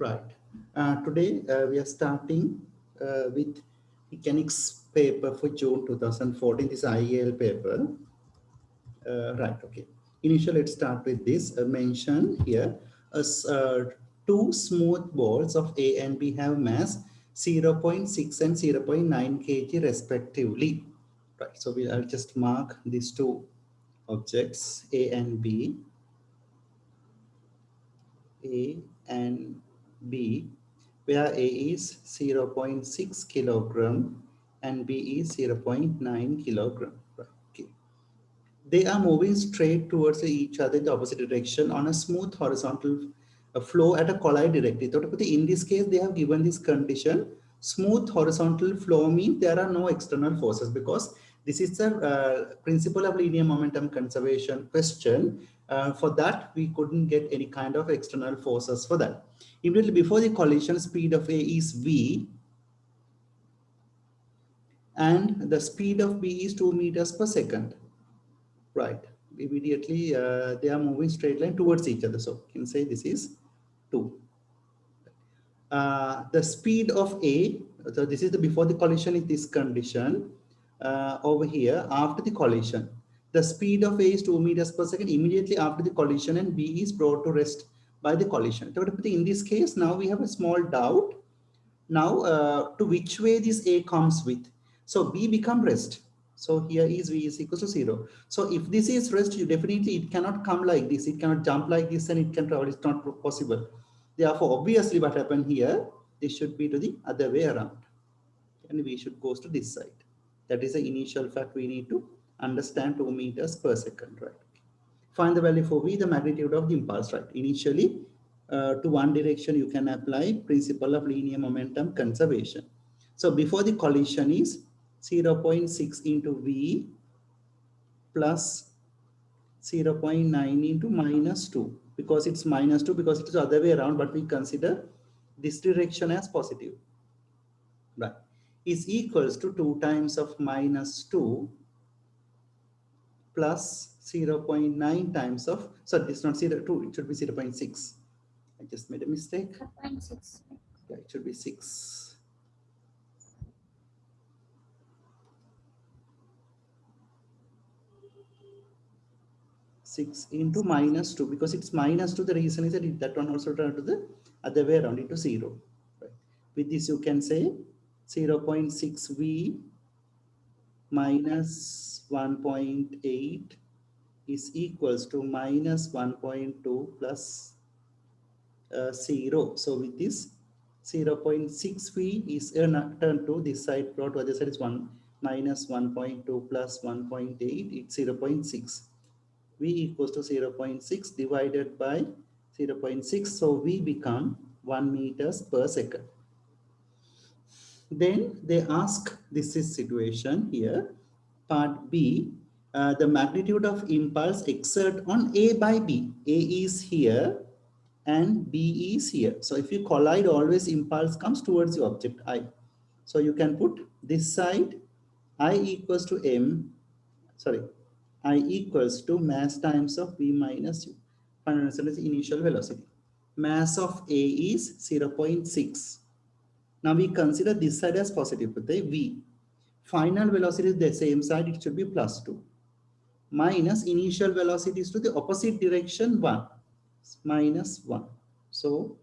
Right. Uh, today uh, we are starting uh, with mechanics paper for June 2014. This IEL paper. Uh, right. Okay. Initially, let's start with this. Uh, mention here as uh, two smooth balls of A and B have mass 0.6 and 0.9 kg respectively. Right. So we will just mark these two objects A and B. A and B, where A is 0.6 kilogram and B is 0.9 kilogram. Okay. They are moving straight towards each other in the opposite direction on a smooth horizontal uh, flow at a collide directly. In this case, they have given this condition. Smooth horizontal flow means there are no external forces because this is the uh, principle of linear momentum conservation question. Uh, for that, we couldn't get any kind of external forces for that. Immediately before the collision, speed of A is V, and the speed of B is 2 meters per second. Right. Immediately, uh, they are moving straight line towards each other. So you can say this is 2. Uh, the speed of A, so this is the before the collision in this condition uh, over here after the collision. The speed of A is 2 meters per second immediately after the collision and B is brought to rest by the collision. In this case, now we have a small doubt. Now, uh, to which way this A comes with? So B become rest. So here is V is equal to zero. So if this is rest, you definitely it cannot come like this. It cannot jump like this and it can travel. It's not possible. Therefore, obviously what happened here, this should be to the other way around. And we should go to this side. That is the initial fact we need to understand 2 meters per second, right? Find the value for V, the magnitude of the impulse, right? Initially, uh, to one direction, you can apply principle of linear momentum conservation. So before the collision is 0.6 into V plus 0.9 into minus 2 because it's minus 2 because it's the other way around, but we consider this direction as positive? Is equals to 2 times of minus 2 plus 0.9 times of, so it's not 0, 2, it should be 0 0.6. I just made a mistake. 0.6. Yeah, it should be 6. Six into minus two because it's minus two. The reason is that it, that one also turn to the other way around into zero. Right. With this, you can say 0 0.6 V minus 1.8 is equals to minus 1.2 plus uh, 0. So with this 0 0.6 V is uh, turned to this side plot, other side is 1 minus 1.2 plus 1.8, it's 0 0.6. V equals to 0 0.6 divided by 0 0.6. So V become 1 meters per second. Then they ask, this is situation here, part B, uh, the magnitude of impulse exert on A by B. A is here and B is here. So if you collide, always impulse comes towards the object I. So you can put this side I equals to M, sorry, I equals to mass times of V minus U. Fundamental initial velocity. Mass of A is 0.6. Now we consider this side as positive, but the V. Final velocity is the same side, it should be plus 2 minus initial velocity is to the opposite direction 1 minus 1. So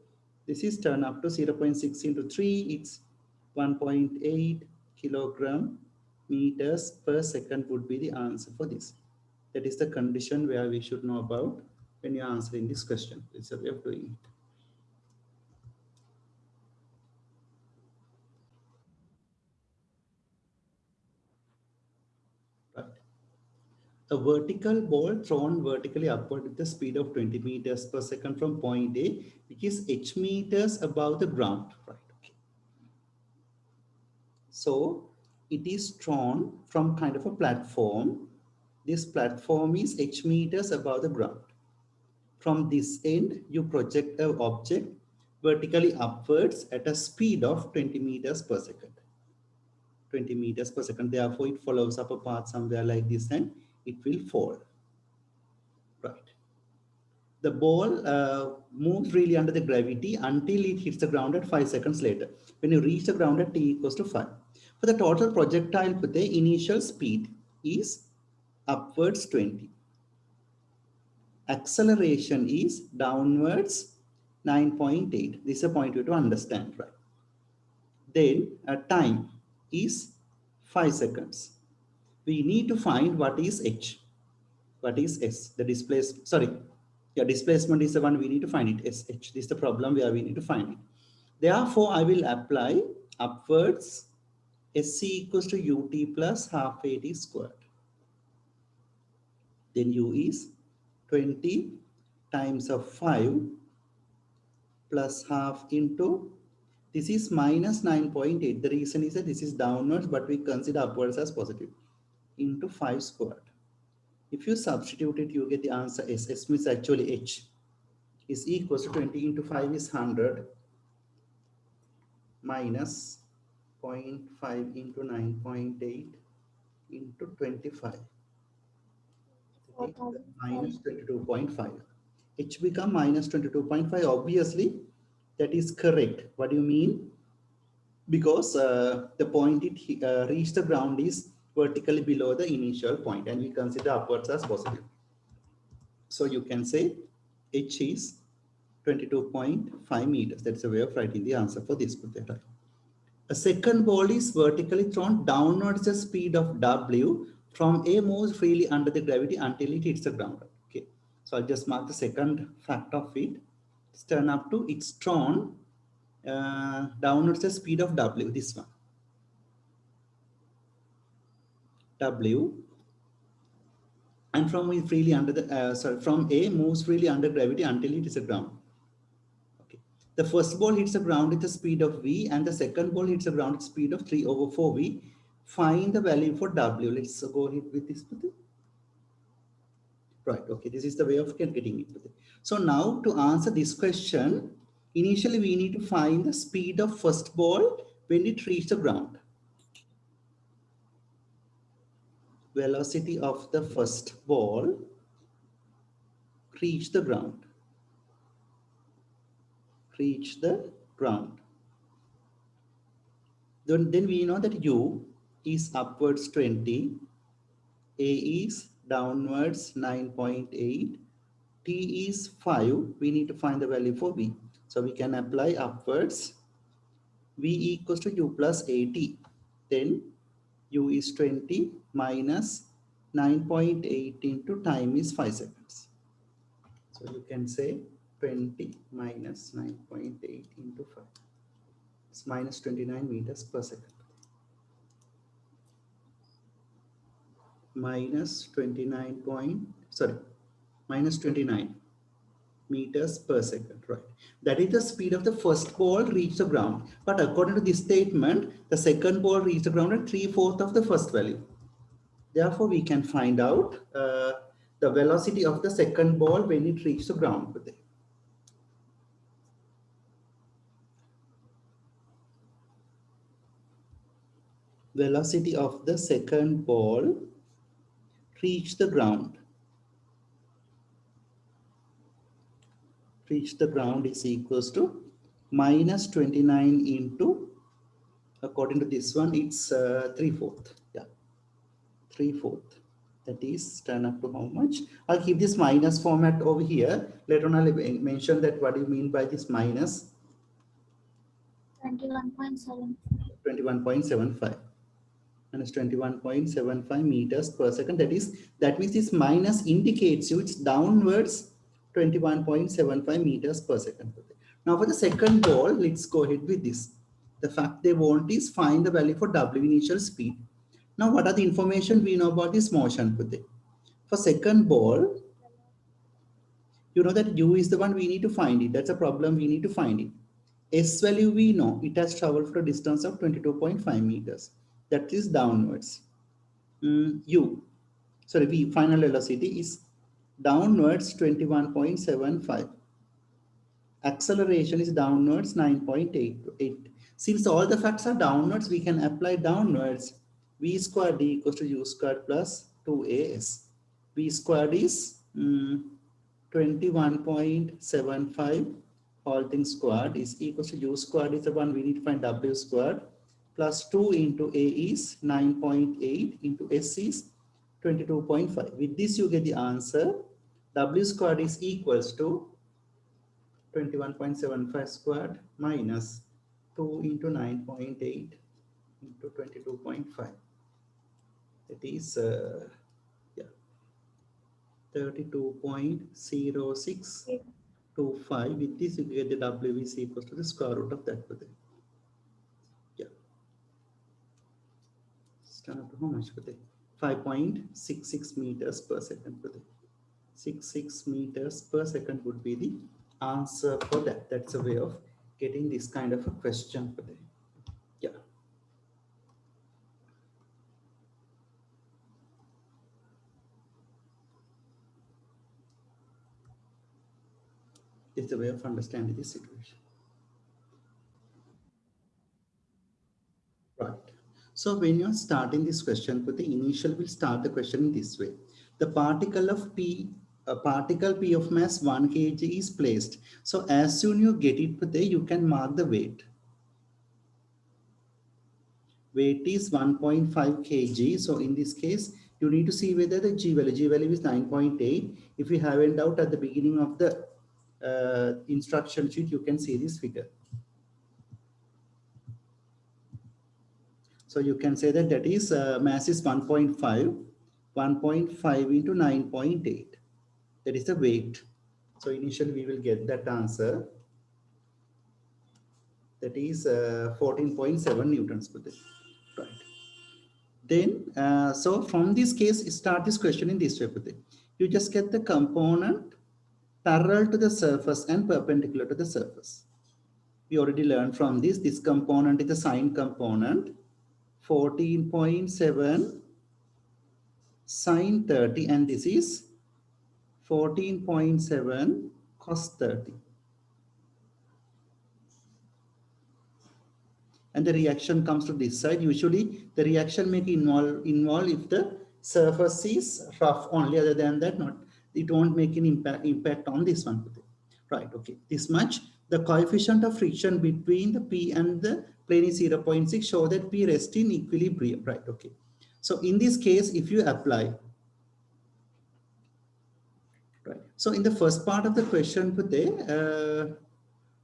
this is turned up to 0 0.6 into 3, it's 1.8 kilogram meters per second would be the answer for this. That is the condition where we should know about when you're answering this question. It's a way of doing it. A vertical ball thrown vertically upward with the speed of 20 meters per second from point A, which is h meters above the ground. Right. Okay. So it is thrown from kind of a platform. This platform is h meters above the ground. From this end, you project an object vertically upwards at a speed of 20 meters per second. 20 meters per second. Therefore, it follows up a path somewhere like this and it will fall. Right. the ball uh, moves really under the gravity until it hits the ground at five seconds later. When you reach the ground at t equals to five. For the total projectile, the initial speed is upwards 20. Acceleration is downwards 9.8. This is a point you to understand, right? Then a time is 5 seconds. We need to find what is h, what is s, the displacement, sorry, yeah, displacement is the one we need to find it, sh. This is the problem where we need to find it. Therefore, I will apply upwards sc equals to ut plus half at squared. Then u is 20 times of 5 plus half into this is minus 9.8. The reason is that this is downwards, but we consider upwards as positive into 5 squared. If you substitute it, you get the answer S. S means actually H. Is equals to 20 into 5 is 100 minus 0.5 into 9.8 into 25 minus 22.5 h become minus 22.5 obviously that is correct. What do you mean? Because uh, the point it uh, reached the ground is vertically below the initial point and we consider upwards as positive so you can say h is 22.5 meters that's a way of writing the answer for this right? A second ball is vertically thrown downwards the speed of W from A moves freely under the gravity until it hits the ground. Okay, so I'll just mark the second fact of it. It's turn up to it's thrown uh, downwards the speed of W, this one. W and from freely under the uh, sorry from A moves freely under gravity until it is the ground. Okay. The first ball hits the ground with the speed of v and the second ball hits the ground with speed of 3 over 4v. Find the value for w. Let's go ahead with this. Right, okay, this is the way of getting it. So now to answer this question, initially we need to find the speed of first ball when it reaches the ground. Velocity of the first ball reach the ground reach the ground. Then, then we know that u is upwards 20, a is downwards 9.8, t is 5. We need to find the value for v. So we can apply upwards v equals to u plus 80. Then u is 20 minus 9.8 into time is 5 seconds. So you can say 20 minus 9.8 into 5. It's minus 29 meters per second. Minus 29 point, sorry, minus 29 meters per second, right? That is the speed of the first ball reach the ground. But according to this statement, the second ball reached the ground at three-fourths of the first value. Therefore, we can find out uh, the velocity of the second ball when it reaches the ground. velocity of the second ball reach the ground. Reach the ground is equals to minus 29 into, according to this one, it's uh, 3 fourth. Yeah, 3 fourth. That is turn up to how much? I'll keep this minus format over here. Later on, I'll mention that what do you mean by this minus? 21.7. 21.75 minus 21.75 meters per second. That is, that means this minus indicates you it's downwards 21.75 meters per second. Now for the second ball, let's go ahead with this. The fact they want is find the value for W initial speed. Now what are the information we know about this motion? For second ball, you know that U is the one we need to find it. That's a problem we need to find it. S value we know it has traveled for a distance of 22.5 meters that is downwards. Mm, U, sorry, V final velocity is downwards 21.75. Acceleration is downwards 9.88. Since all the facts are downwards, we can apply downwards V squared D equals to U squared plus 2AS. V squared is mm, 21.75 all things squared is equals to u squared is the one we need to find w squared plus 2 into a is 9.8 into s is 22.5. With this you get the answer w squared is equals to 21.75 squared minus 2 into 9.8 into 22.5. It is uh, yeah 32.0625. With this you get the w is equals to the square root of that. Yeah. Start how much for 5.66 meters per second for 66 meters per second would be the answer for that. That's a way of getting this kind of a question for them. Yeah. It's a way of understanding the situation. Right. So when you're starting this question, but the initial will start the question in this way. The particle of P a particle P of mass 1 kg is placed. So as soon you get it there, you can mark the weight. Weight is 1.5 kg. So in this case, you need to see whether the G value, G value is 9.8. If you have in doubt at the beginning of the uh, instruction sheet, you can see this figure. So you can say that that is uh, mass is 1.5, 1.5 into 9.8 that is the weight. So initially we will get that answer. That is 14.7 uh, newtons per day. Right. Then, uh, so from this case, start this question in this way. You just get the component parallel to the surface and perpendicular to the surface. We already learned from this, this component is the sine component, 14.7 sine 30, and this is 14.7 cos 30. And the reaction comes to this side. Usually the reaction may involve, involve if the surface is rough only other than that not it won't make an impact impact on this one. Right okay. This much the coefficient of friction between the p and the plane is 0.6 show that p rest in equilibrium. Right okay. So in this case if you apply right? So in the first part of the question, uh,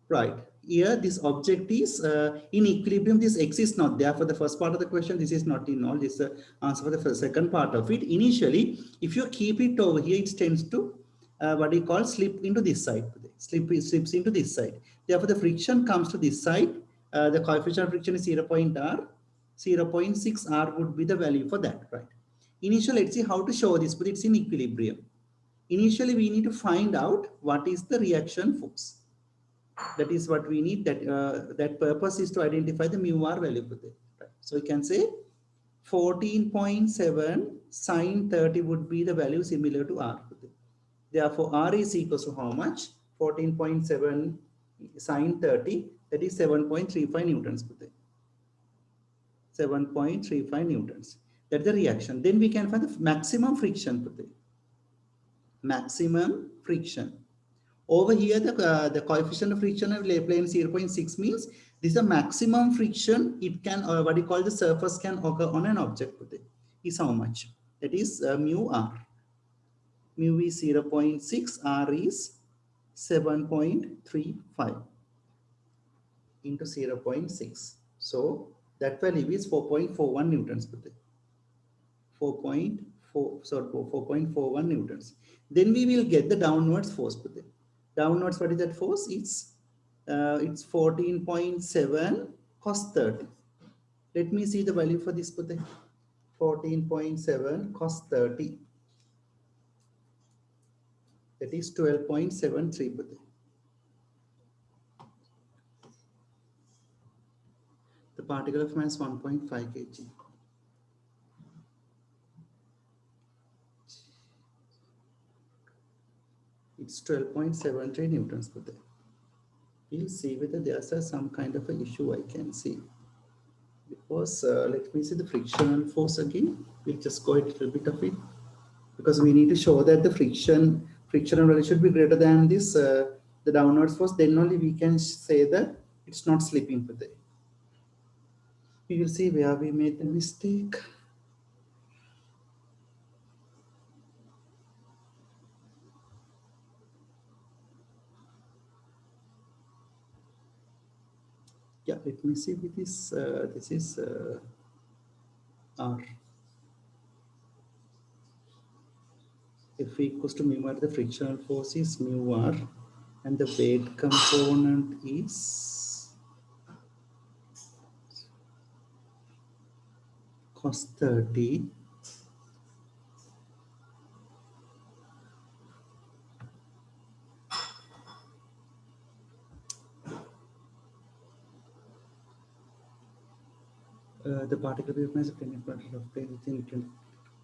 right, here this object is uh, in equilibrium, this x is not there for the first part of the question, this is not in all, this is the answer for the first, second part of it. Initially, if you keep it over here, it tends to uh, what we call slip into this side, slip slips into this side. Therefore, the friction comes to this side, uh, the coefficient of friction is 0 0.r, 0 0.6 r would be the value for that, right? Initially, let's see how to show this, but it's in equilibrium initially we need to find out what is the reaction force. That is what we need. That uh, that purpose is to identify the mu r value for that. So we can say 14.7 sine 30 would be the value similar to r. Therefore, r is equal to how much? 14.7 sine 30. That is 7.35 newtons. per 7.35 newtons. That's the reaction. Then we can find the maximum friction maximum friction. Over here, the, uh, the coefficient of friction of plane 0.6 means this is the maximum friction it can, or what you call the surface can occur on an object. Is how much? That is uh, mu r. Mu is 0.6, r is 7.35 into 0.6. So that value is 4.41 newtons per day. 4.4, sorry, 4.41 newtons then we will get the downwards force. Downwards, what is that force? It's uh, it's 14.7 cos 30. Let me see the value for this. 14.7 cos 30. That is 12.73. The particle of mass 1.5 kg. It's 12.73 newtons per day. We'll see whether there's some kind of an issue I can see. Because uh, let me see the frictional force again. We'll just go a little bit of it because we need to show that the friction frictional value should be greater than this, uh, the downwards force, then only we can say that it's not slipping today. We will see where we made the mistake. Yeah let me see with this uh, this is uh, r. If equals to mu r the frictional force is mu r and the weight component is cos 30 Uh, the particle is a plane of plane within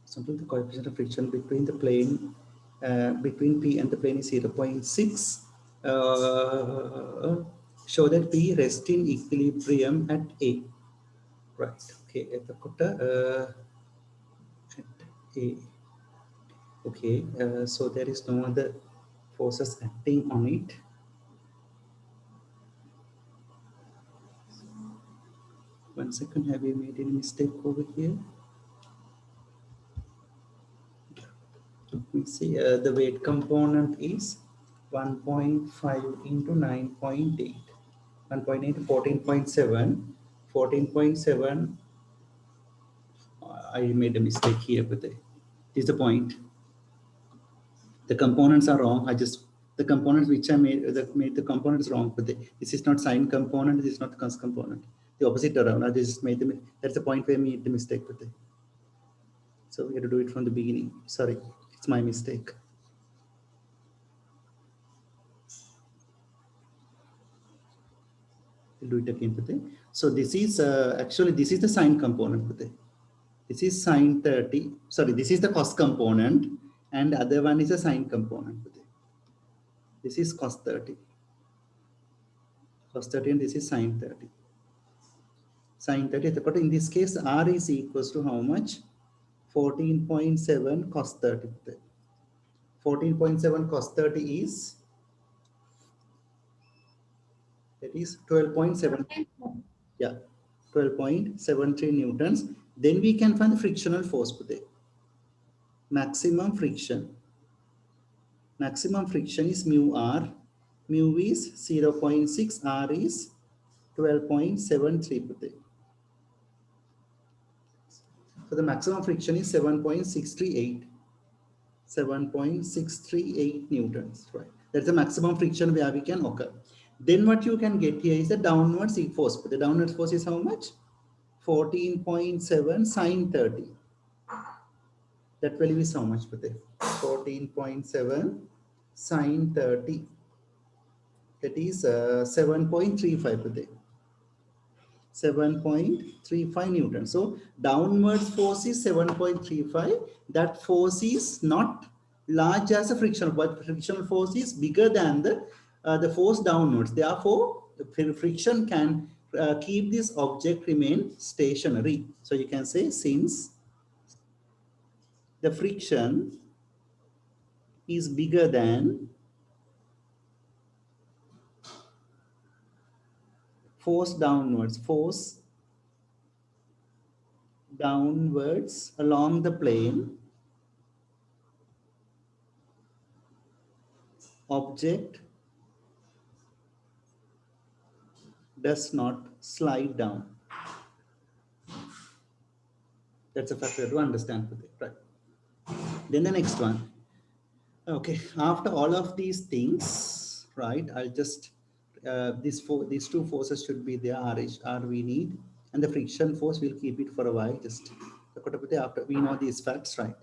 something the coefficient of friction between the plane uh, between P and the plane is 0 0.6. Uh, show that P rests in equilibrium at A. Right. Okay. At the uh, at A. Okay. So there is no other forces acting on it. One second, have you made any mistake over here? Let me see, uh, the weight component is 1.5 into 9.8. 1.8 14.7. 14.7. I made a mistake here, but this is the point. The components are wrong. I just the components which I made that made the components wrong, but this is not sine component. This is not cos component the opposite around. I just made the that's the point where I made the mistake with it. So we had to do it from the beginning. Sorry, it's my mistake. We'll do it again, Pate. So this is uh, actually this is the sine component, Pate. This is sine 30. Sorry, this is the cos component, and the other one is a sine component. Pate. This is cos 30. Cos 30 and this is sine 30 sine 30. But in this case, R is equals to how much? 14.7 cos 30. 14.7 cos 30 is? That is 12.7 yeah 12.73 newtons. Then we can find the frictional force maximum friction. Maximum friction is mu r. Mu is 0 0.6 r is 12.73 so the maximum friction is 7.638. 7.638 newtons, right? That's the maximum friction where we can occur. Then what you can get here is the downward force. The downward force is how much? 14.7 sine 30. That value is how much, Pate? 14.7 sine 30. That is uh, 7.35 Pate. 7.35 Newton. So downwards force is 7.35. That force is not large as a frictional, but frictional force is bigger than the, uh, the force downwards. Therefore, the friction can uh, keep this object remain stationary. So you can say since the friction is bigger than force downwards, force downwards along the plane, object does not slide down. That's a factor to understand, right? Then the next one. Okay, after all of these things, right, I'll just uh, these two forces should be there, RH, R we need, and the friction force, we'll keep it for a while, just after we know these facts, right?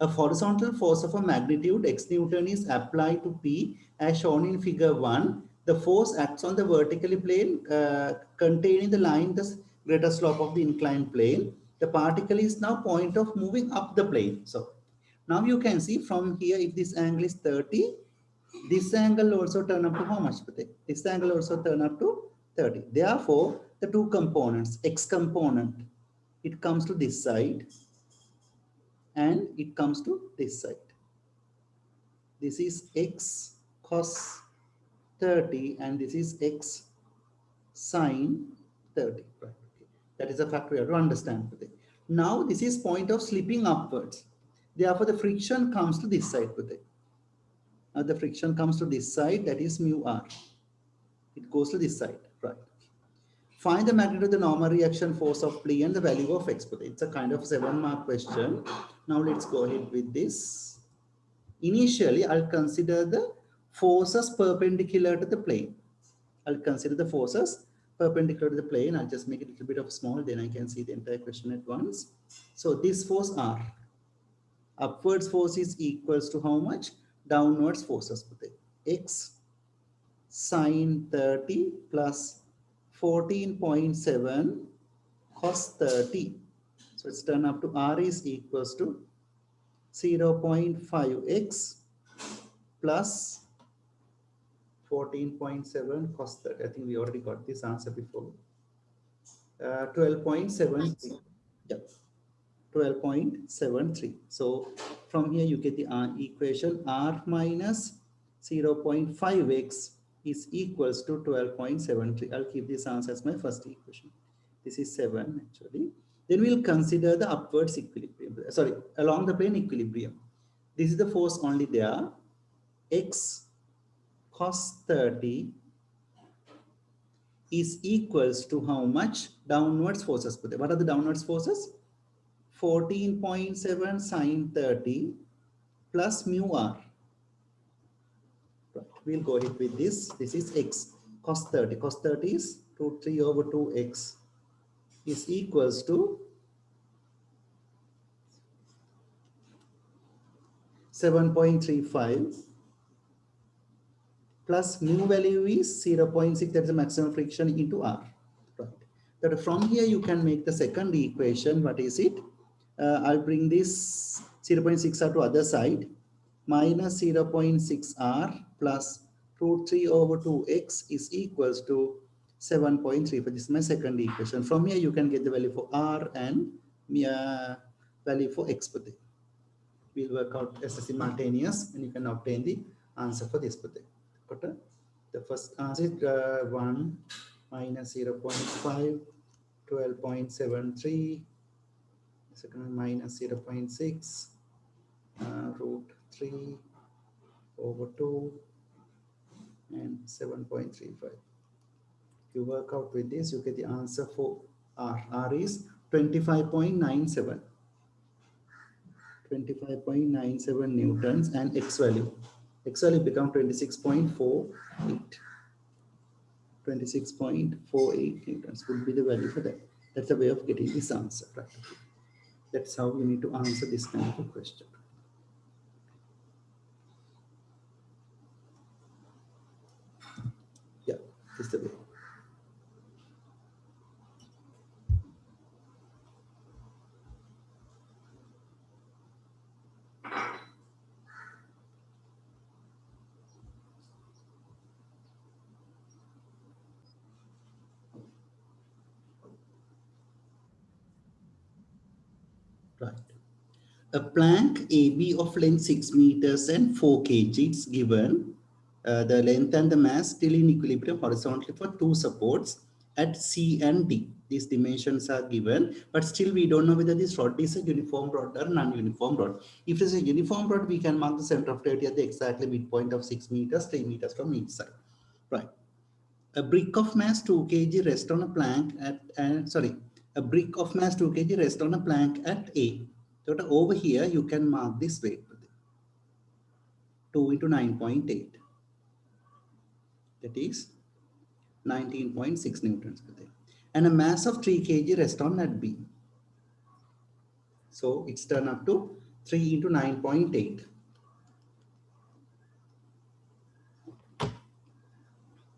A horizontal force of a magnitude x Newton is applied to P as shown in figure 1. The force acts on the vertically plane uh, containing the line the greater slope of the inclined plane. The particle is now point of moving up the plane. So now you can see from here if this angle is 30, this angle also turn up to how much? This angle also turn up to 30. Therefore, the two components, x component, it comes to this side and it comes to this side. This is x cos 30 and this is x sine 30. Right. That is a fact we have to understand today. Now this is point of slipping upwards. Therefore, the friction comes to this side today. Now the friction comes to this side, that is mu r. It goes to this side, right? Find the magnitude of the normal reaction force of plea and the value of x. It's a kind of seven mark question. Now let's go ahead with this. Initially, I'll consider the forces perpendicular to the plane. I'll consider the forces perpendicular to the plane. I'll just make it a little bit of small, then I can see the entire question at once. So this force R, upwards force is equals to how much? Downwards forces. X sine 30 plus 14.7 cos 30. So it's turned up to R is equals to 0 0.5x plus 14.7 cos 30. I think we already got this answer before. Uh, 12.73. Yep. 12.73. So from here you get the uh, equation R minus 0.5x is equals to 12.73. I'll keep this answer as my first equation. This is 7 actually. Then we'll consider the upwards equilibrium. Sorry, along the plane equilibrium. This is the force only there. X cos 30 is equals to how much downwards forces. put there? What are the downwards forces? 14.7 sine 30 plus mu r. We'll go ahead with this. This is x cos 30. Cos 30 is root 3 over 2x is equals to 7.35 plus mu value is 0.6 that is the maximum friction into r right that from here you can make the second equation what is it uh, i'll bring this 0.6 r to other side. Minus 0.6 r plus root 3 over 2x is equals to 7.3 for this is my second equation. From here you can get the value for r and uh, value for x we'll work out as a simultaneous and you can obtain the answer for this but the first answer is uh, 1 minus 0 0.5 12.73 second minus 0 0.6 uh, root 3 over 2 and 7.35 you work out with this you get the answer for r. R is 25.97 25.97 newtons and x value. X value become 26.48 26.48 newtons would be the value for that. That's a way of getting this answer right that's how you need to answer this kind of a question. Yeah this is the way a plank AB of length 6 meters and 4 kg is given. Uh, the length and the mass still in equilibrium horizontally for two supports at C and D. These dimensions are given, but still we don't know whether this rod is a uniform rod or non-uniform rod. If it's a uniform rod, we can mark the center of gravity at the exactly midpoint of 6 meters, 3 meters from each side. Right. A brick of mass 2 kg rest on a plank at, uh, sorry, a brick of mass 2 kg rest on a plank at A so over here, you can mark this weight. 2 into 9.8. That is 19.6 newtons per day. And a mass of 3 kg rest on that B. So it's turned up to 3 into 9.8.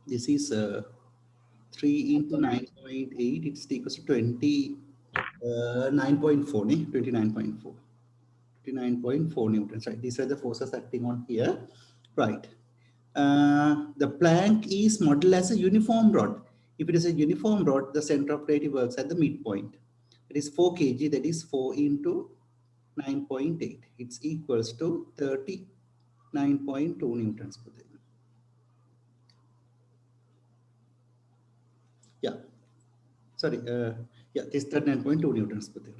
This is uh, 3 into 9.8. It's equals to 20 uh, 9.4, 29.4. 29.4 newtons, right? These are the forces acting on here, right? Uh, the plank is modeled as a uniform rod. If it is a uniform rod, the center of gravity works at the midpoint. It is 4 kg, that is 4 into 9.8. It's equals to 30 9.2 newtons per day. Yeah, sorry, uh, yeah, this 39.2 newtons per day.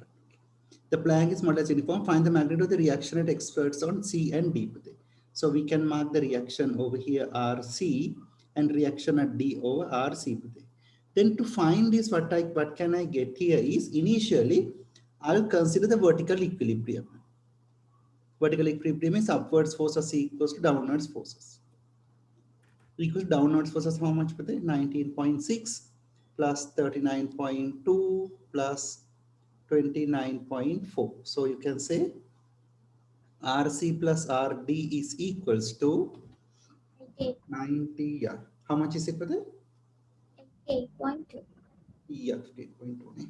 The plank is model as uniform. Find the magnitude of the reaction at experts on C and D per day. So we can mark the reaction over here RC and reaction at D over RC per day. Then to find this, what I what can I get here is initially I'll consider the vertical equilibrium. Vertical equilibrium is upwards force forces equals to downwards forces. Equals downwards forces how much per day? 19.6 plus 39.2 plus 29.4. So you can say RC plus RD is equals to 90. Yeah. How much is it the? 8.2. Yeah, 8.2.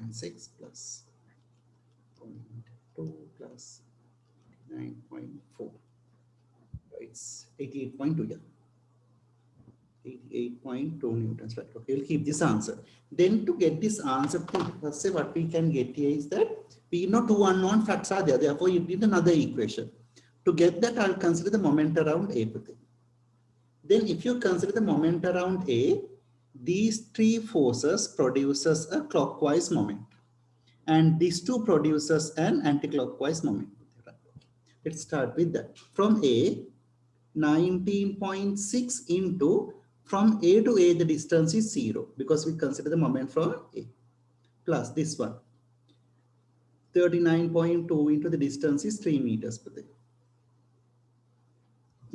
8.6 plus 0.2 plus 9.4. It's 88.2. Yeah. 88.2 newtons, right? Okay, we'll keep this answer. Then to get this answer, let's say what we can get here is that we know two unknown facts are there. Therefore, you need another equation. To get that, I'll consider the moment around A. Then if you consider the moment around A, these three forces produces a clockwise moment. And these two produces an anticlockwise moment. Let's start with that. From A, 19.6 into from A to A, the distance is zero because we consider the moment from A plus this one. 39.2 into the distance is 3 meters per day.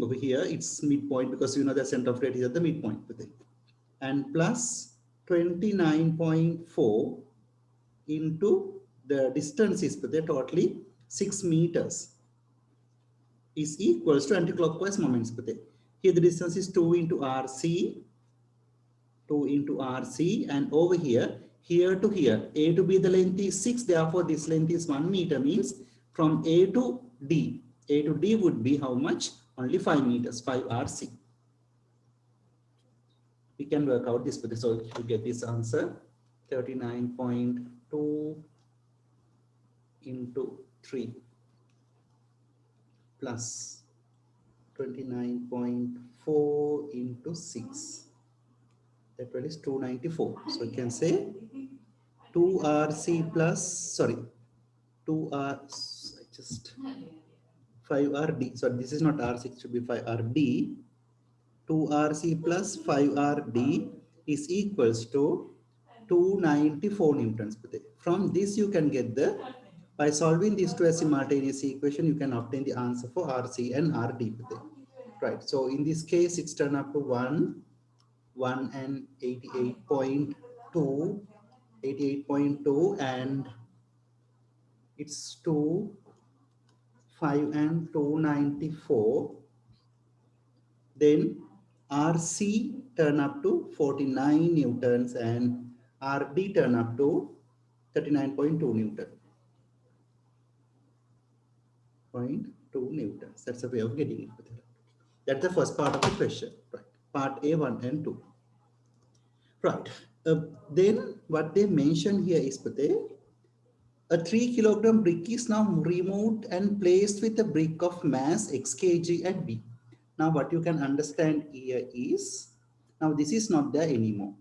Over here, it's midpoint because you know the center of gravity is at the midpoint per day. And plus 29.4 into the distance is per day, totally 6 meters is equals to anticlockwise moments per day. Here the distance is 2 into RC, 2 into RC, and over here, here to here, A to B the length is 6, therefore this length is 1 meter, means from A to D, A to D would be how much? Only 5 meters, 5 RC. We can work out this, so to get this answer, 39.2 into 3 plus 29.4 into 6. That one is 294. So you can say 2RC plus, sorry, 2R, just 5RD. So this is not R6, it should be 5RD. 2RC plus 5RD is equals to 294 newtons per day. From this you can get the by solving these two simultaneous equation, you can obtain the answer for RC and RD. Right. So in this case, it's turned up to 1, 1 and 88.2, 88.2 and it's 2, 5 and 294. Then RC turn up to 49 newtons and RD turn up to 39.2 newton. 0.2 newtons. That's a way of getting it. That's the first part of the question, right? Part A1 and 2. Right. Uh, then what they mention here is Pate, a 3 kilogram brick is now removed and placed with a brick of mass x kg at B. Now what you can understand here is, now this is not there anymore.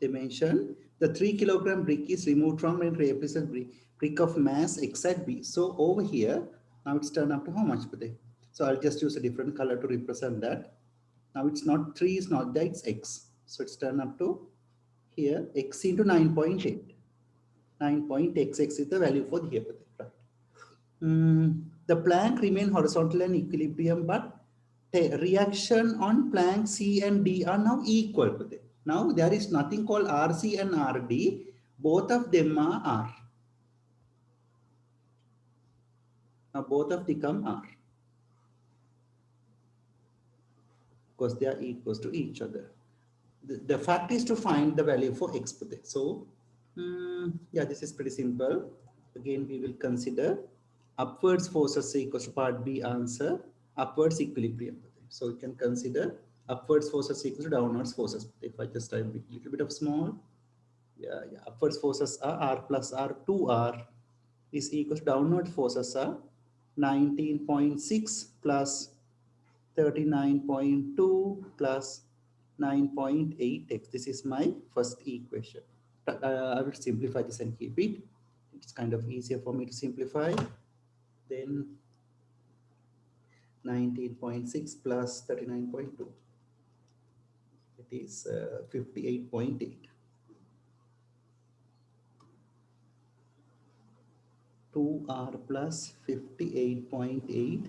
They mention the 3 kilogram brick is removed from and replaces brick brick of mass x at B. So over here, now it's turned up to how much day? So I'll just use a different color to represent that. Now it's not 3 is not there, it's x. So it's turned up to here x into 9.8. 9.xx is the value for the here. Right. Mm, the plank remain horizontal and equilibrium, but the reaction on plank C and D are now equal. Now there is nothing called RC and RD. Both of them are R. Now both of the become R. Because they are equals to each other. The, the fact is to find the value for x per day. So um, yeah, this is pretty simple. Again, we will consider upwards forces equals to part B answer, upwards equilibrium. So we can consider upwards forces equals to downwards forces. If I just type a little bit of small, yeah, yeah, upwards forces are R plus R 2R is equals to downward forces are 19.6 plus 39.2 plus 9.8x. This is my first equation. Uh, I will simplify this and keep it. It's kind of easier for me to simplify. Then 19.6 plus 39.2. It is uh, 58.8. 2r plus 58.8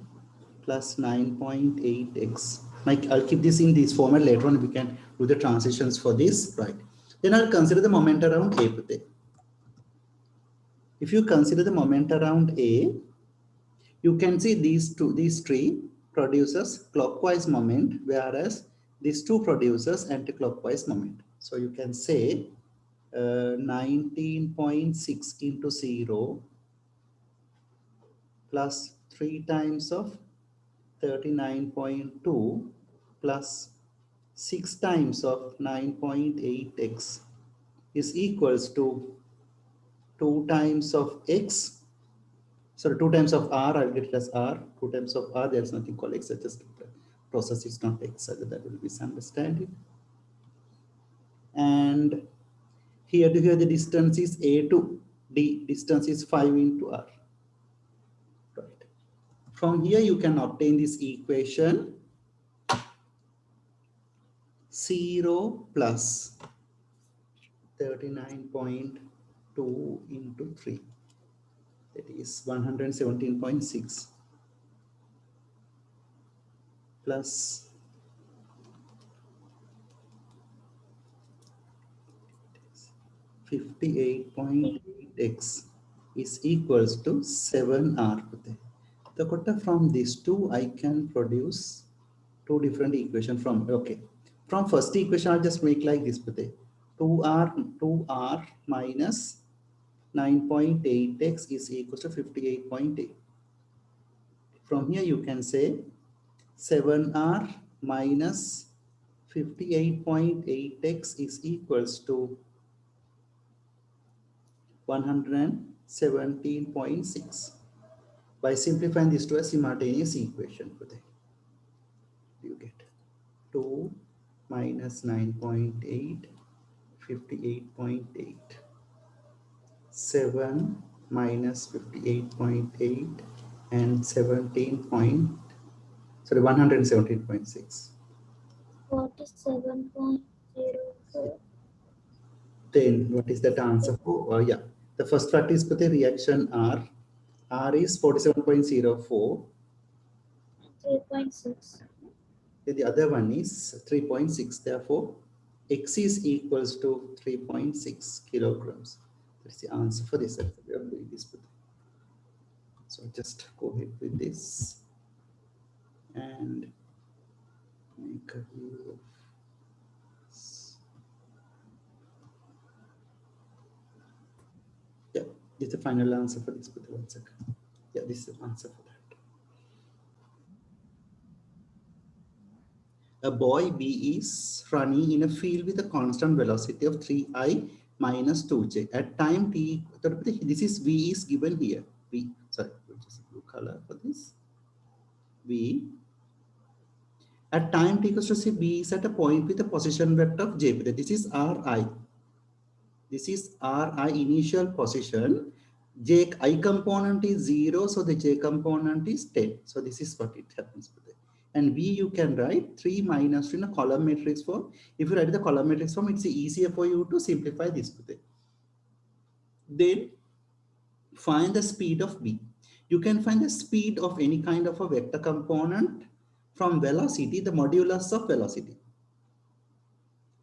plus 9.8x. Mike, I'll keep this in this format later on. We can do the transitions for this, right? Then I'll consider the moment around A. If you consider the moment around A, you can see these two, these three produces clockwise moment, whereas these two produces anti-clockwise moment. So you can say uh, 19.6 into 0 plus 3 times of 39.2 plus 6 times of 9.8x is equals to 2 times of x. Sorry 2 times of r i'll get it as r. 2 times of r there's nothing called x it's just process is not x so that will be misunderstanding. And here to here the distance is a to d distance is 5 into r from here, you can obtain this equation 0 plus 39.2 into 3. That is 117.6 plus Fifty-eight point eight x is equals to seven r. The quota from these two, I can produce two different equation from, okay. From first equation, I'll just make like this, 2r, 2r minus 9.8x is equal to 58.8. From here, you can say 7r minus 58.8x is equals to 117.6 by simplifying this to a simultaneous equation you get 2 minus 9.8 58.8 7 minus 58.8 and 17 point sorry 117.6 47.04 then what is that answer for? Uh, yeah. The first part is for the reaction r R is 47.04. 3.6. The other one is 3.6. Therefore, X is equals to 3.6 kilograms. That's the answer for this. We are doing this. So just go ahead with this and make a view of is the final answer for this, but one second. Yeah, this is the answer for that. A boy B is running in a field with a constant velocity of 3i minus 2j. At time t, this is V is given here. V, sorry, just blue color for this. V. At time t equals to say B is at a point with a position vector of j. This is Ri. This is Ri initial position. J i component is 0, so the j component is 10. So this is what it happens. And V you can write 3 minus 2 in a column matrix form. If you write the column matrix form, it's easier for you to simplify this. Then find the speed of B. You can find the speed of any kind of a vector component from velocity, the modulus of velocity.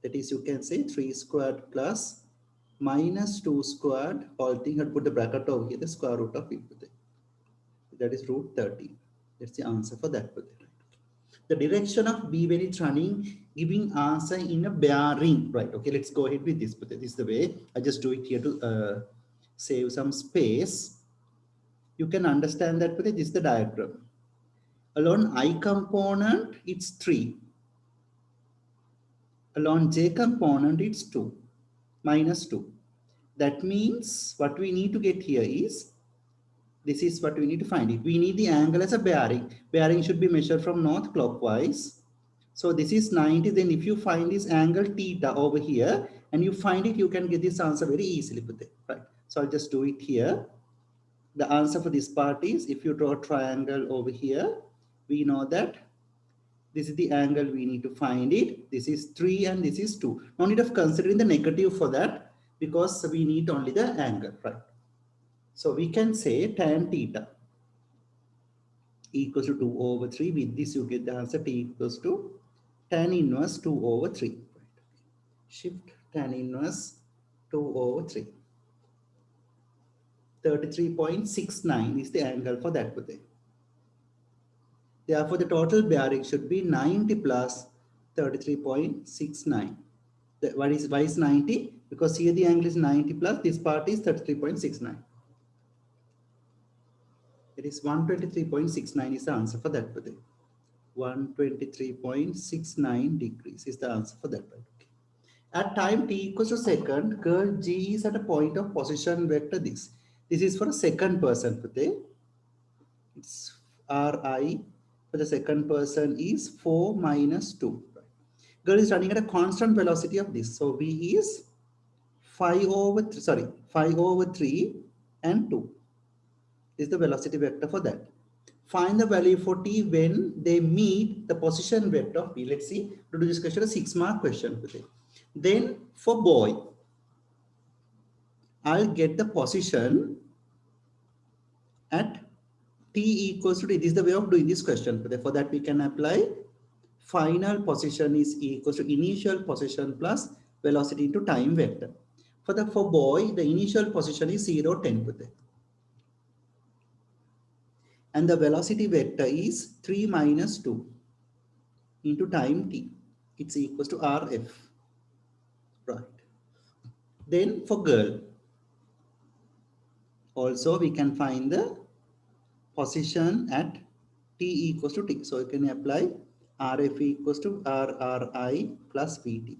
That is, you can say 3 squared plus minus 2 squared whole thing had put the bracket over here the square root of it that is root 30 that's the answer for that the direction of b when it's running giving answer in a bearing. Right okay let's go ahead with this but this is the way. I just do it here to uh, save some space. You can understand that but this is the diagram. Along i component it's 3 along j component it's 2 minus 2. That means what we need to get here is This is what we need to find it. We need the angle as a bearing. Bearing should be measured from north clockwise. So this is 90. Then if you find this angle theta over here and you find it, you can get this answer very easily. Right. So I'll just do it here. The answer for this part is if you draw a triangle over here, we know that this is the angle we need to find it. This is 3 and this is 2. No need of considering the negative for that because we need only the angle, right? So we can say tan theta equals to 2 over 3. With this, you get the answer t equals to tan inverse 2 over 3. Right. Shift tan inverse 2 over 3. 33.69 is the angle for that. Therefore, the total bearing should be 90 plus 33.69. What is, why is 90? Because here the angle is 90 plus this part is 33.69. It is 123.69 is the answer for that. 123.69 degrees is the answer for that. Okay. At time t equals to second, curl G is at a point of position vector this. This is for a second person. It's Ri for the second person is 4 minus 2. Girl is running at a constant velocity of this. So V is 5 over, 3, sorry, 5 over 3 and 2 is the velocity vector for that. Find the value for t when they meet the position vector of p. Let's see, to do this question, a six mark question. Then for boy, I'll get the position at t equals to t. This is the way of doing this question. For that, we can apply final position is equal to initial position plus velocity into time vector. For the for boy, the initial position is 0, 10. And the velocity vector is 3 minus 2 into time t. It's equals to rf. Right. Then for girl, also we can find the position at t equals to t. So you can apply rf equals to rri plus vt.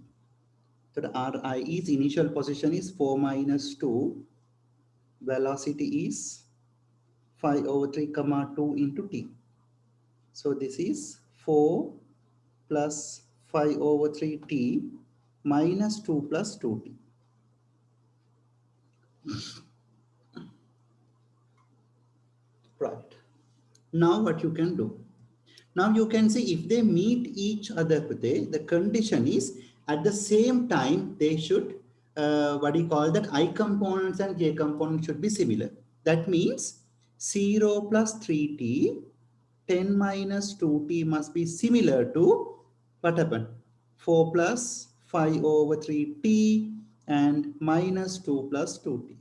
So the ri is initial position is 4 minus 2. Velocity is 5 over 3 comma 2 into t. So this is 4 plus 5 over 3t minus 2 plus 2t. Right. Now what you can do? Now you can see if they meet each other, the condition is at the same time they should, uh, what do you call that, i components and j components should be similar. That means 0 plus 3t, 10 minus 2t must be similar to what happened? 4 plus 5 over 3t and minus 2 plus 2t.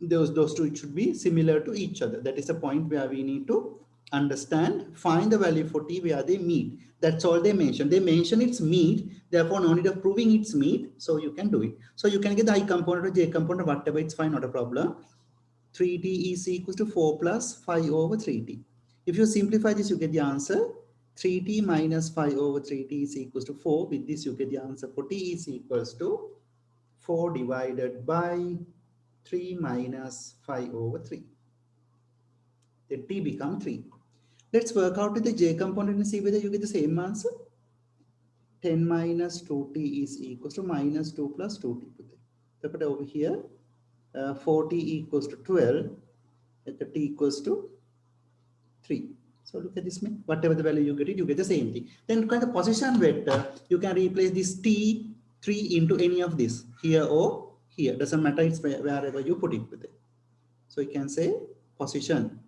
Those, those two should be similar to each other. That is a point where we need to understand, find the value for t where they meet. That's all they mention. They mention it's meet, therefore no need of proving it's meet, so you can do it. So you can get the i component or j component, whatever, it's fine, not a problem. 3t is equal to 4 plus 5 over 3t. If you simplify this, you get the answer. 3t minus 5 over 3t is equals to 4. With this, you get the answer for t is equals to 4 divided by 3 minus 5 over 3. Then t become 3. Let's work out with the j component and see whether you get the same answer. 10 minus 2t is equals to minus 2 plus 2t. Look at over here uh, 40 equals to 12 at the t equals to 3 so look at this whatever the value you get it you get the same thing then kind of position vector you can replace this t 3 into any of this here or here doesn't matter it's wherever you put it with it so you can say position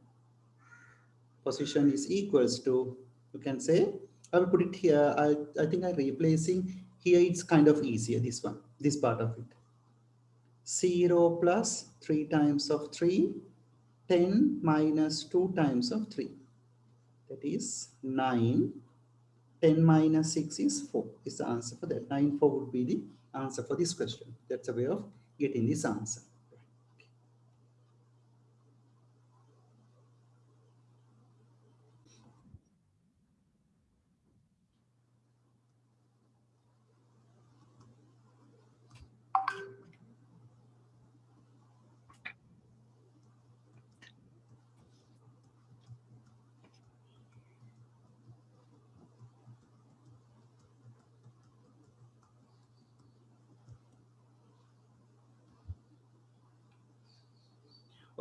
position is equals to you can say I will put it here I, I think I'm replacing here it's kind of easier this one this part of it 0 plus 3 times of 3, 10 minus 2 times of 3. That is 9. 10 minus 6 is 4 is the answer for that. 9, 4 would be the answer for this question. That's a way of getting this answer.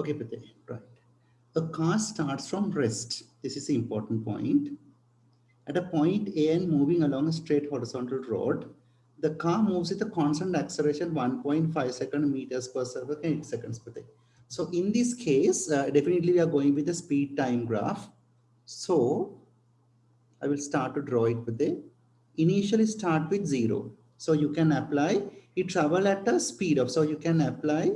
Okay, Pate, right. A car starts from rest. This is the important point. At a point A and moving along a straight horizontal road, the car moves with a constant acceleration 1.5 second meters per second, seconds per day. So in this case, uh, definitely we are going with the speed time graph. So I will start to draw it with the initially start with zero. So you can apply, it travel at a speed of, so you can apply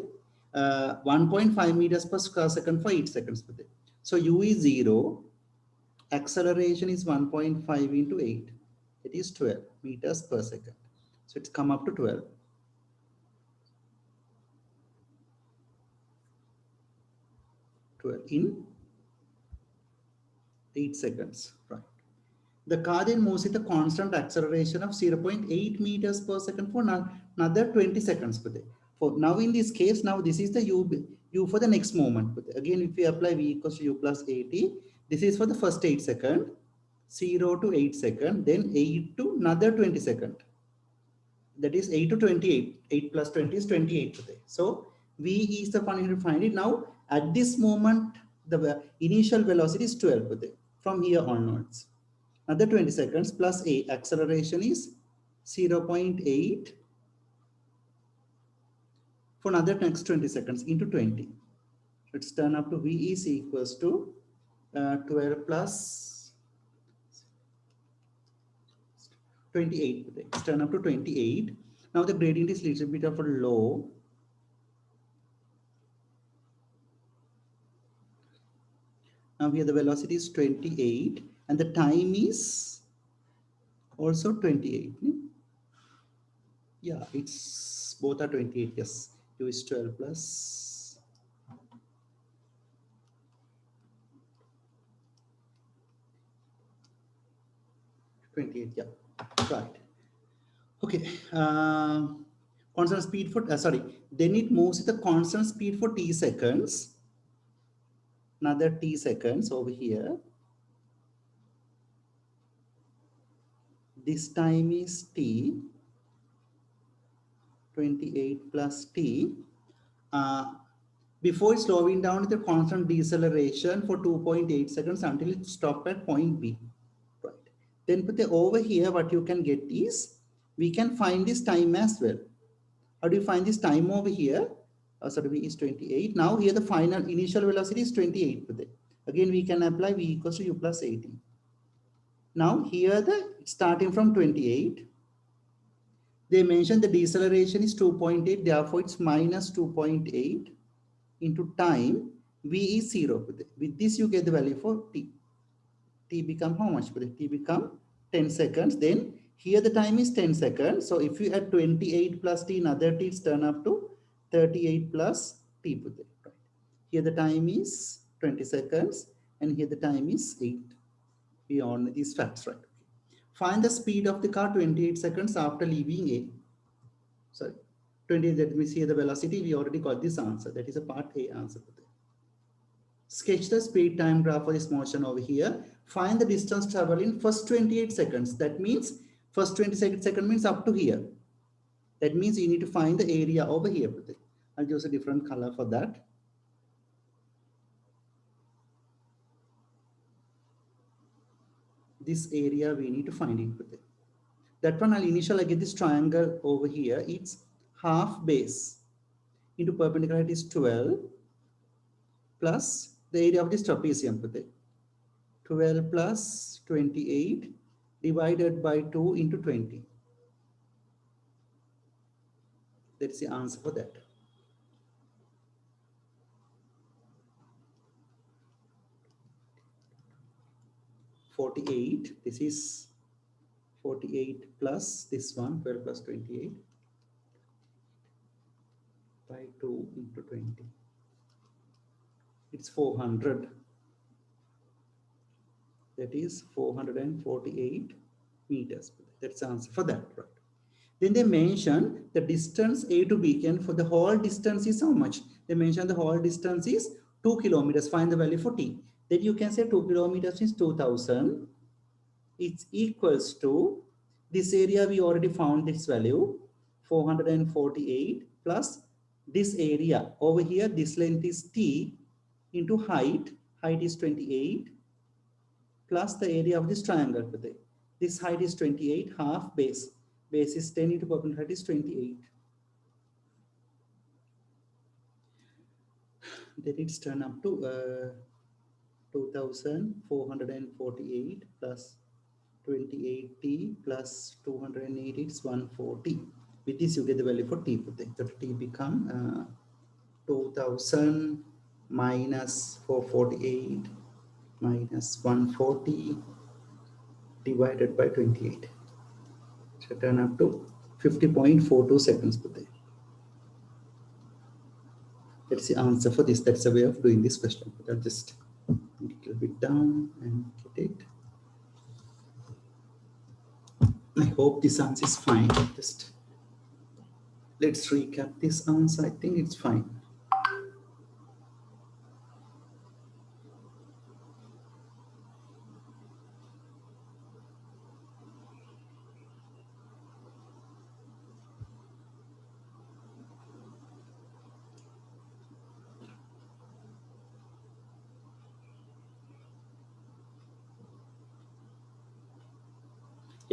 uh, 1.5 meters per square second for 8 seconds per day. So u is 0, acceleration is 1.5 into 8, it is 12 meters per second. So it's come up to 12. Twelve in 8 seconds, right. The car then moves with a constant acceleration of 0.8 meters per second for another 20 seconds per day. Now in this case, now this is the u, u for the next moment. But again, if we apply v equals to u plus 80, this is for the first 8 second, 0 to 8 second, then 8 to another 20 second. That is 8 to 28. 8 plus 20 is 28 today. So v is the one to find it. Now at this moment, the initial velocity is 12 today, from here onwards. Another 20 seconds plus a acceleration is 0.8 for another next 20 seconds into 20. Let's turn up to V is equals to uh, 12 plus 28. Let's turn up to 28. Now the gradient is little bit of a low. Now here the velocity is 28 and the time is also 28. Yeah, it's both are 28, yes. 2 is 12 plus Twenty-eight, yeah, right. Okay, uh, constant speed for uh, sorry. Then it moves with a constant speed for t seconds. Another t seconds over here. This time is t 28 plus t. Uh, before slowing down with a constant deceleration for 2.8 seconds until it stops at point B. Right. Then put the over here, what you can get is, we can find this time as well. How do you find this time over here? Uh, sorry, V is 28. Now here the final initial velocity is 28. Again, we can apply V equals to U plus 18. Now here the starting from 28, they mentioned the deceleration is 2.8, therefore it's minus 2.8 into time, V is 0. With this, you get the value for T. T become how much? T become 10 seconds. Then here the time is 10 seconds. So if you add 28 plus T, another T, turn up to 38 plus T. Right. Here the time is 20 seconds and here the time is 8 beyond these facts, right? Find the speed of the car 28 seconds after leaving A. Sorry, 28, let me see the velocity. We already got this answer. That is a part A answer. Sketch the speed time graph for this motion over here. Find the distance traveled in first 28 seconds. That means first 20 second, second means up to here. That means you need to find the area over here. I'll use a different color for that. This area we need to find with. That one I'll initial I get this triangle over here. It's half base into perpendicular is 12 plus the area of this trapezium with 12 plus 28 divided by 2 into 20. That's the answer for that. 48 this is 48 plus this one 12 plus 28 by 2 into 20 it's 400 that is 448 meters. That's the answer for that right. Then they mention the distance a to b can for the whole distance is how much? They mention the whole distance is 2 kilometers. Find the value for t then you can say 2 kilometers is 2000 it's equals to this area we already found this value 448 plus this area over here, this length is T into height, height is 28, plus the area of this triangle. This height is 28, half base. Base is 10 into perpendicular is 28. Then it's turn up to uh, 2448 plus 28t plus 280 is 140 with this you get the value for t so t become uh, 2000 minus 448 minus 140 divided by 28 so turn up to 50.42 seconds per day that's the answer for this. That's the way of doing this question. I'll just bit down and get it. I hope this answer is fine. Just let's recap this answer. I think it's fine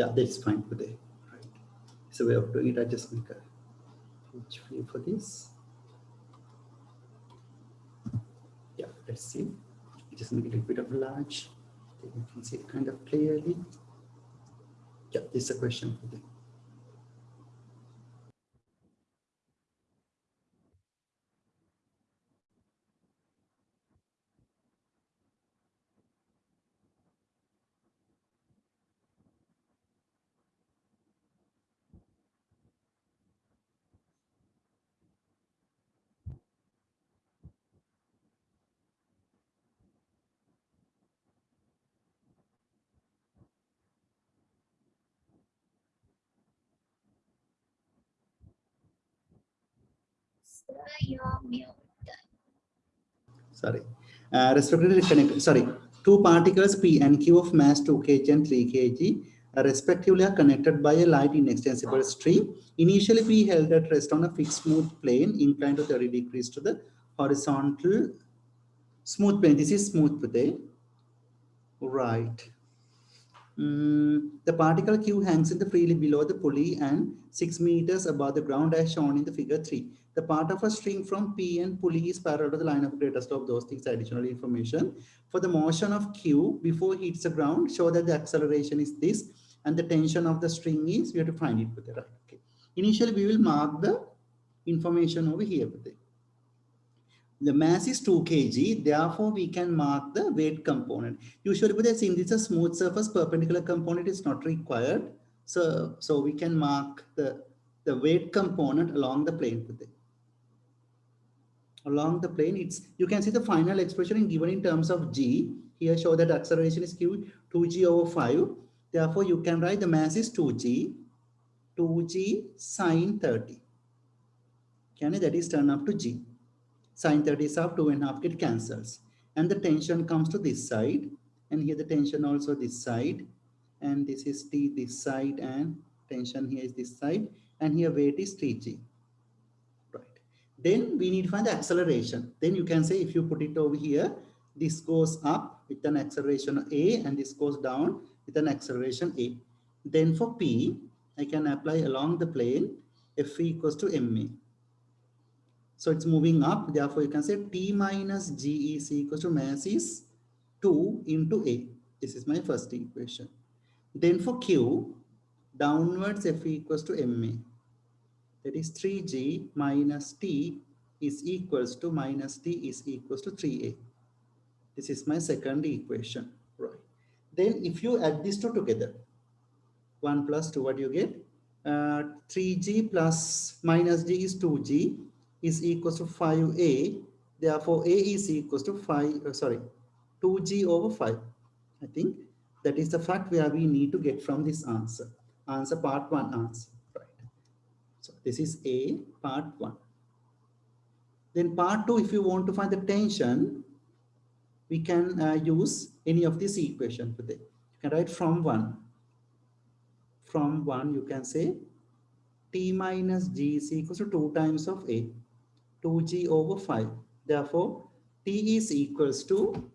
yeah that's fine today right? It's a way of doing it. I just make a huge view for this. Yeah let's see. Just make a little bit of large. You can see it kind of clearly. Yeah this is a question for them Sorry. Uh, respectively connected sorry. Two particles p and q of mass 2 kg and 3 kg respectively are connected by a light inextensible string initially p held at rest on a fixed smooth plane inclined to 30 degrees to the horizontal smooth plane. This is smooth plane. Right. Mm, the particle q hangs in the freely below the pulley and 6 meters above the ground as shown in the figure 3 the part of a string from P and pulley is parallel to the line of greatest of those things, additional information. For the motion of Q before it hits the ground, show that the acceleration is this and the tension of the string is, we have to find it with the right. Okay. Initially, we will mark the information over here with it. The mass is 2 kg, therefore we can mark the weight component. Usually, but since it's a smooth surface, perpendicular component is not required. So, so we can mark the, the weight component along the plane with it along the plane it's you can see the final expression given in terms of g. Here show that acceleration is q 2g over 5 therefore you can write the mass is 2g 2g sine 30 can that is turn up to g. Sine 30 is half two and half get cancels. And the tension comes to this side. And here the tension also this side. And this is t this side and tension here is this side. And here weight is 3g then we need to find the acceleration. Then you can say if you put it over here, this goes up with an acceleration A and this goes down with an acceleration A. Then for P, I can apply along the plane F equals to MA. So it's moving up. Therefore, you can say T minus G is equals to mass is 2 into A. This is my first equation. Then for Q, downwards F equals to MA that is 3g minus t is equals to minus t is equals to 3a. This is my second equation, right? Then if you add these two together, 1 plus 2, what do you get? Uh, 3g plus minus g is 2g is equals to 5a. Therefore, a is equals to 5, uh, sorry, 2g over 5. I think that is the fact where we need to get from this answer. Answer part 1 answer. So this is A part one. Then part two, if you want to find the tension, we can uh, use any of this equation for You can write from one. From one, you can say T minus G is equals to two times of A. 2g over 5. Therefore, t is equals to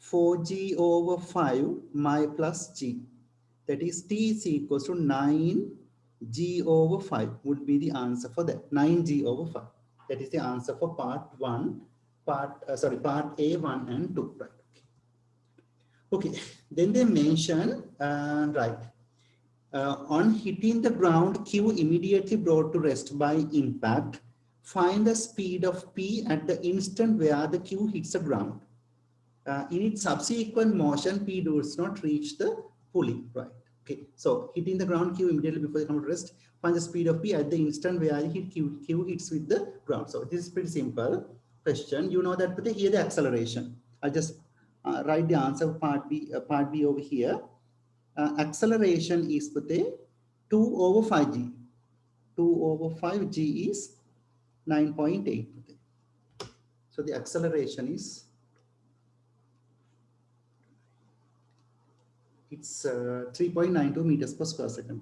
4g over 5 my plus g. That is t is equals to 9g over 5 would be the answer for that. 9g over 5. That is the answer for part 1, part, uh, sorry, part A, 1 and 2. Right. Okay, then they mention, uh, right, uh, on hitting the ground, Q immediately brought to rest by impact. Find the speed of P at the instant where the Q hits the ground. Uh, in its subsequent motion, P does not reach the pulley, right? Okay, so hitting the ground Q immediately before the come to rest, find the speed of P at the instant where I hit Q, Q hits with the ground. So this is pretty simple question. You know that, but here the acceleration. I'll just uh, write the answer part B, uh, part B over here. Uh, acceleration is pute 2 over 5g. 2 over 5g is 9.8. So the acceleration is it's uh, 3.92 meters per square second.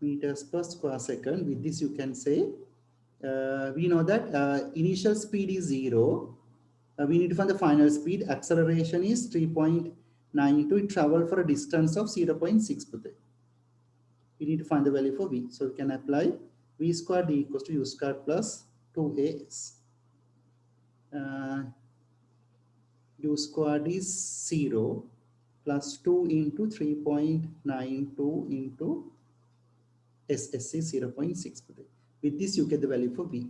Meters per square second. With this, you can say uh, we know that uh, initial speed is zero. Uh, we need to find the final speed. Acceleration is 3.92. It travel for a distance of 0.6. We need to find the value for v. So we can apply v squared d equals to u squared plus 2as. U squared is 0 plus 2 into 3.92 into SS is 0.6. With this, you get the value for V.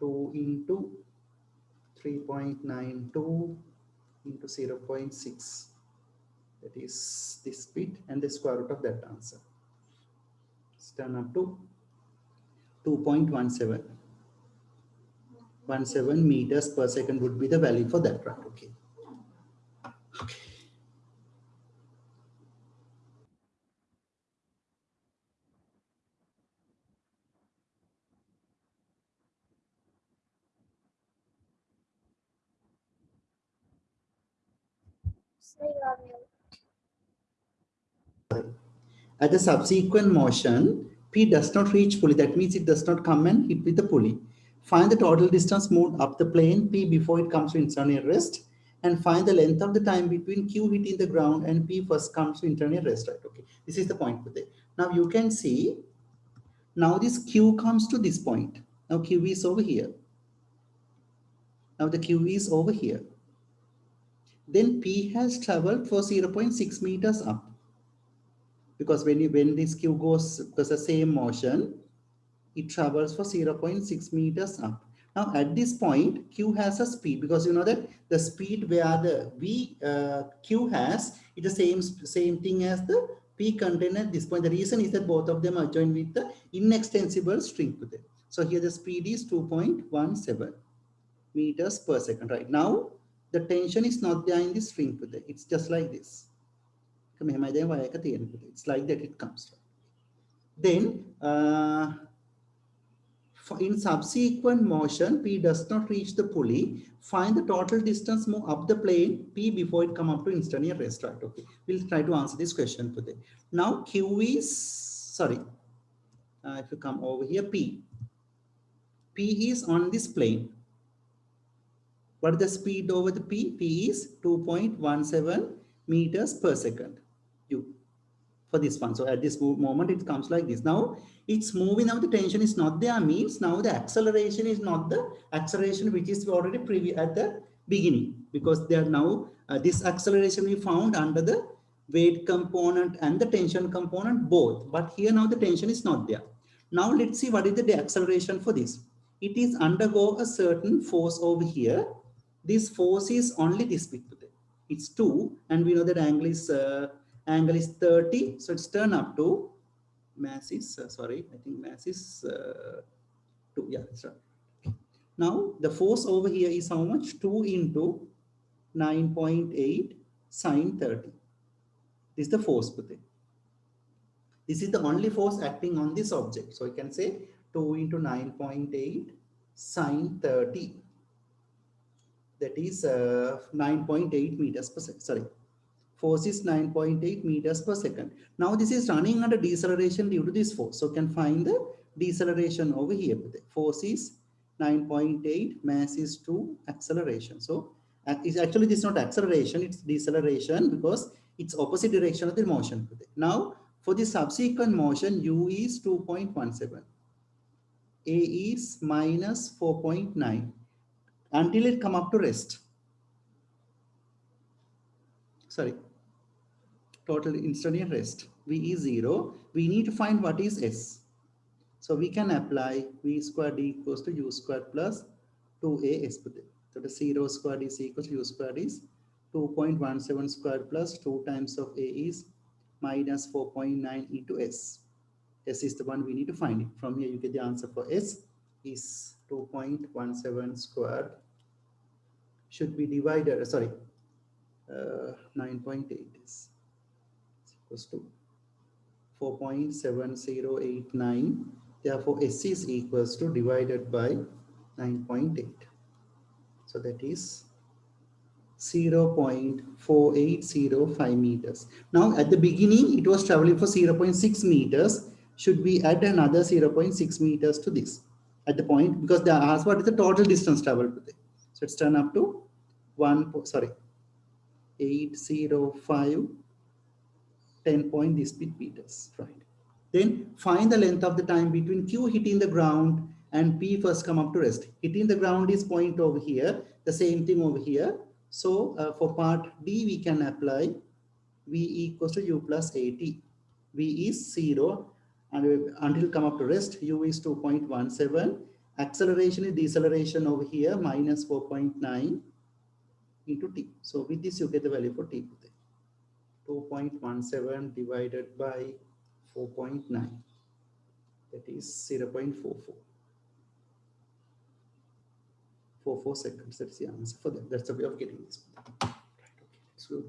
2 into 3.92 into 0.6. That is this bit and the square root of that answer. It's turn up to 2.17. 17 meters per second would be the value for that, right? Okay. Okay. So you are mute. At the subsequent motion, P does not reach pulley. That means it does not come and hit with the pulley. Find the total distance moved up the plane P before it comes to internal rest and find the length of the time between Q hitting the ground and P first comes to internal rest, right? Okay, this is the point for there. Now you can see, now this Q comes to this point. Now Q is over here. Now the Q is over here. Then P has traveled for 0.6 meters up. Because when, you, when this Q goes, because the same motion, it travels for 0.6 meters up. Now at this point, Q has a speed because you know that the speed where the V uh, Q has is the same same thing as the P contained at this point. The reason is that both of them are joined with the inextensible string to them. So here the speed is 2.17 meters per second. Right now, the tension is not there in the string to them. It's just like this. It's like that it comes. Then uh, in subsequent motion, P does not reach the pulley. Find the total distance move up the plane P before it come up to instantaneous rest. Right? Okay. We'll try to answer this question today. Now Q is sorry. Uh, if you come over here, P. P is on this plane. What is the speed over the P? P is 2.17 meters per second. For this one. So at this moment, it comes like this. Now it's moving. Now the tension is not there means now the acceleration is not the acceleration which is already previous at the beginning. Because they are now uh, this acceleration we found under the weight component and the tension component both. But here now the tension is not there. Now let's see what is the acceleration for this. It is undergo a certain force over here. This force is only this bit it's 2 and we know that angle is uh, angle is 30 so it's turn up to mass is, uh, sorry, I think mass is uh, 2. Yeah, that's right. Now, the force over here is how much? 2 into 9.8 sine 30. This is the force, Pute. This is the only force acting on this object. So you can say 2 into 9.8 sine 30. That is uh, 9.8 meters per second. Sorry, Force is 9.8 meters per second. Now this is running under deceleration due to this force. So can find the deceleration over here. Force is 9.8, mass is 2, acceleration. So it's actually this is not acceleration, it's deceleration because it's opposite direction of the motion. Now for the subsequent motion, u is 2.17. A is minus 4.9 until it come up to rest. Sorry, total instantaneous rest. V is zero. We need to find what is S. So we can apply V squared D equals to U squared plus 2A S. So the zero squared is equals to U squared is 2.17 squared plus 2 times of A is minus 4.9 into S. S is the one we need to find. From here, you get the answer for S is 2.17 squared should be divided, uh, sorry, uh, 9.8 is equals to 4.7089. Therefore, S is equals to divided by 9.8. So that is 0.4805 meters. Now at the beginning, it was traveling for 0.6 meters. Should we add another 0.6 meters to this at the point because they asked what is the total distance traveled today. So it's turned up to one, sorry, 805, 10 point this bit meters, right? Then find the length of the time between Q hitting the ground and P first come up to rest. Hitting the ground is point over here, the same thing over here. So uh, for part D, we can apply V equals to U plus AT. V is zero and until come up to rest, U is 2.17. Acceleration is deceleration over here, minus 4.9 into T. So with this, you get the value for T. 2.17 divided by 4.9. That is 0 0.44. 44 seconds. That's the answer for that. That's the way of getting this. Right, okay, let's go.